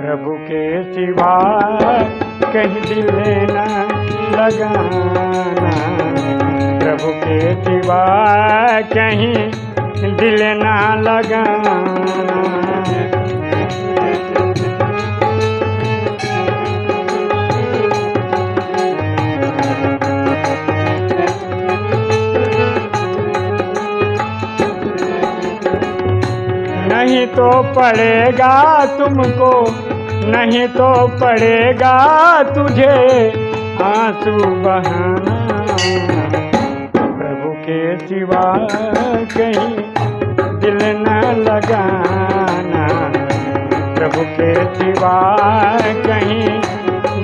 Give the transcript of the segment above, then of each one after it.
प्रभु के सिवा कहीं दिल न लगाना। प्रभु के सिवा कहीं दिल न लगाना। नहीं तो पड़ेगा तुमको, नहीं तो पड़ेगा तुझे आँसू बहाना। प्रभु के सिवा कहीं दिल न लगाना। प्रभु के सिवा कहीं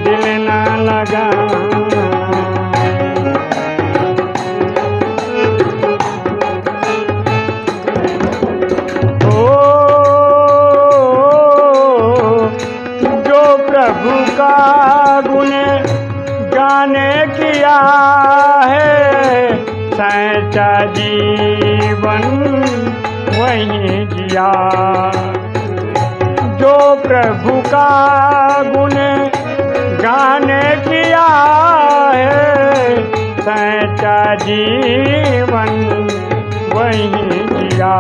दिल न लगाना। गुण गाने किया है। सैचा जीवन वही जिया। जो प्रभु का गुण गाने किया है, सैचा जीवन वही जिया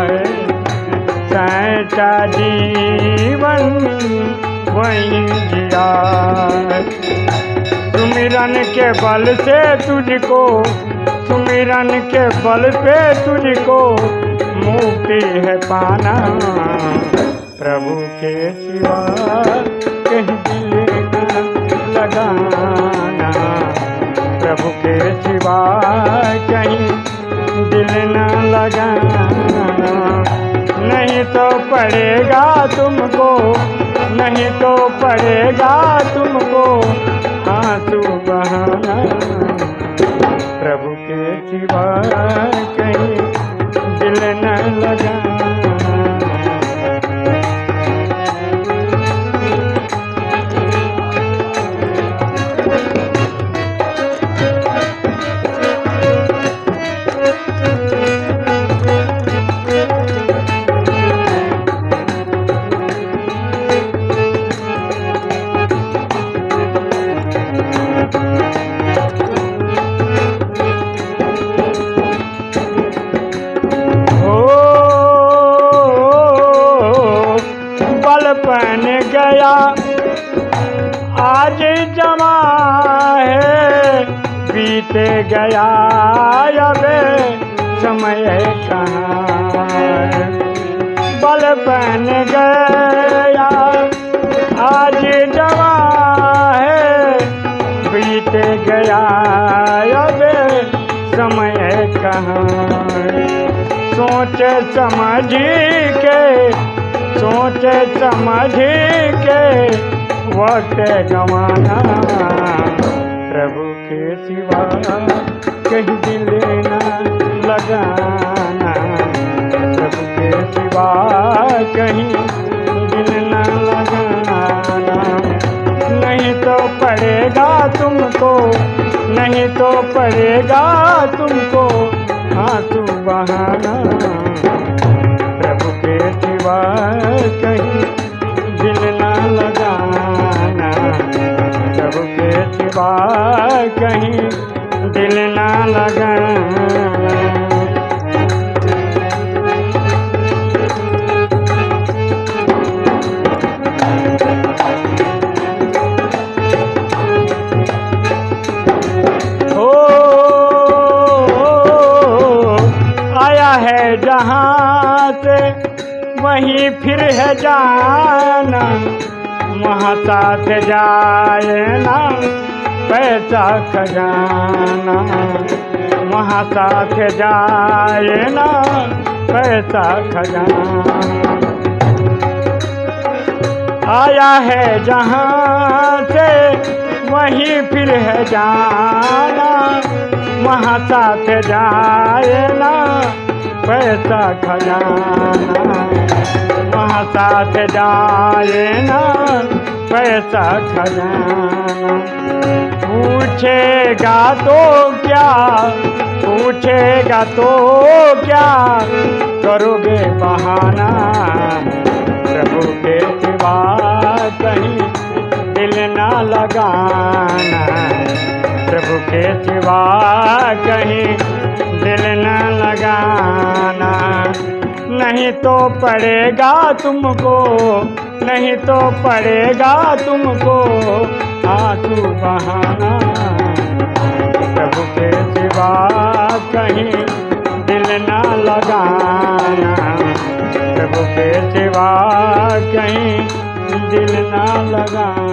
है। सैचा जीवन जिया सुमिरन के बल से तुझको, सुमिरन के बल पे तुझको मुक्ति है पाना। प्रभु के सिवा कहीं दिल लगाना। प्रभु के सिवा कहीं दिल न लगाना। नहीं तो पड़ेगा तुमको नहीं तो पड़ेगा तुमको। आँसू बहाना आज जमा है। बीते गया अब समय कहाँ? है। बलपन गया, आज जमा है। बीत गया अब समय कहाँ? सोच समझ के, सोच समझ के वक्त गवाना प्रभु के सिवा कहीं दिल न लगाना। प्रभु के सिवा कहीं दिल न लगाना। नहीं तो पड़ेगा तुमको, नहीं तो पड़ेगा तुमको। आँसू बहाना प्रभु कहीं दिल न जहाँ से वहीं फिर है जाना। वहाँ साथ जाए ना। पैसा खजाना, वहाँ साथ जाए ना पैसा खजाना। आया है जहाँ से, वहीं फिर है जाना, वहाँ साथ जाए ना पैसा खजाना, वहाँ साथ जाए ना पैसा खजाना पूछेगा तो क्या? पूछेगा तो क्या? करोगे बहाना? प्रभु के सिवा कहीं दिल ना लगाना। प्रभु के सिवा कहीं दिल न लगाना। नहीं तो पड़ेगा तुमको, नहीं तो पड़ेगा तुमको आँसू बहाना। प्रभु के सिवा कहीं दिल न लगाना। प्रभु के सिवा कहीं दिल ना लगाना।